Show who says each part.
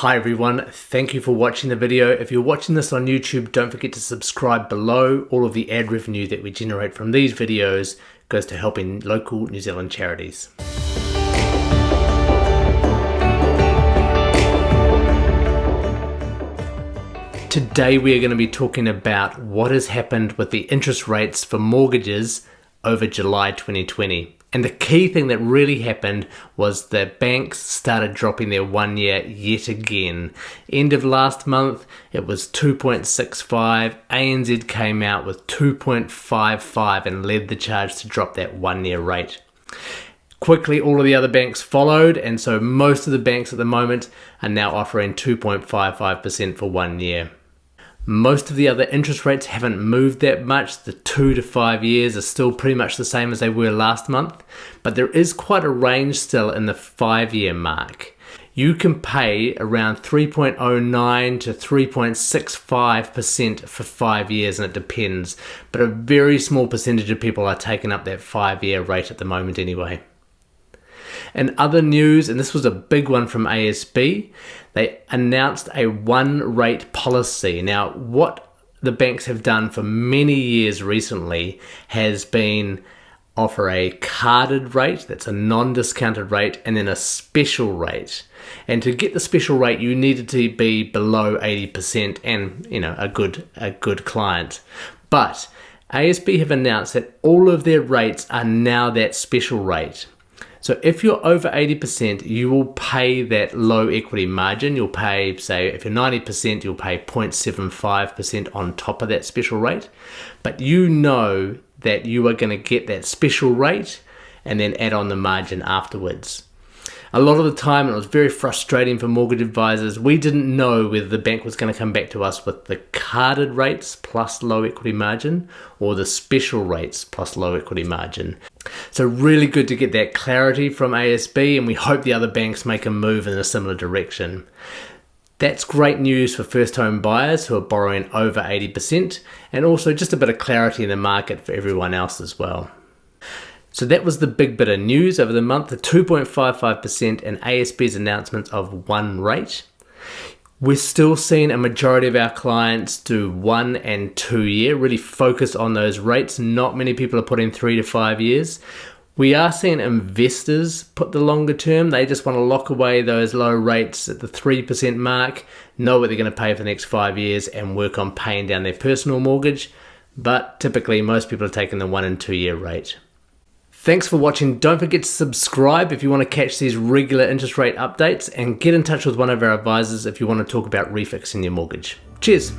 Speaker 1: Hi everyone, thank you for watching the video. If you're watching this on YouTube, don't forget to subscribe below. All of the ad revenue that we generate from these videos goes to helping local New Zealand charities. Today we are going to be talking about what has happened with the interest rates for mortgages over July 2020. And the key thing that really happened was the banks started dropping their one year yet again. End of last month, it was 2.65. ANZ came out with 2.55 and led the charge to drop that one year rate. Quickly, all of the other banks followed, and so most of the banks at the moment are now offering 2.55% for one year. Most of the other interest rates haven't moved that much. The two to five years are still pretty much the same as they were last month, but there is quite a range still in the five year mark. You can pay around 3.09 to 3.65% for five years, and it depends, but a very small percentage of people are taking up that five year rate at the moment anyway. In other news, and this was a big one from ASB, they announced a one rate policy. Now, what the banks have done for many years recently has been offer a carded rate that's a non-discounted rate and then a special rate. And to get the special rate you needed to be below 80% and you know a good a good client. But ASB have announced that all of their rates are now that special rate so if you're over 80%, you will pay that low equity margin. You'll pay, say, if you're 90%, you'll pay 0.75% on top of that special rate. But you know that you are going to get that special rate and then add on the margin afterwards a lot of the time it was very frustrating for mortgage advisors. We didn't know whether the bank was going to come back to us with the carded rates plus low equity margin or the special rates plus low equity margin. So really good to get that clarity from ASB and we hope the other banks make a move in a similar direction. That's great news for first home buyers who are borrowing over 80% and also just a bit of clarity in the market for everyone else as well. So that was the big bit of news over the month, the 2.55% and ASB's announcements of one rate. We're still seeing a majority of our clients do one and two year, really focus on those rates. Not many people are putting three to five years. We are seeing investors put the longer term. They just want to lock away those low rates at the 3% mark, know what they're going to pay for the next five years, and work on paying down their personal mortgage. But typically, most people are taking the one and two year rate. Thanks for watching. Don't forget to subscribe if you want to catch these regular interest rate updates and get in touch with one of our advisors if you want to talk about refixing your mortgage. Cheers.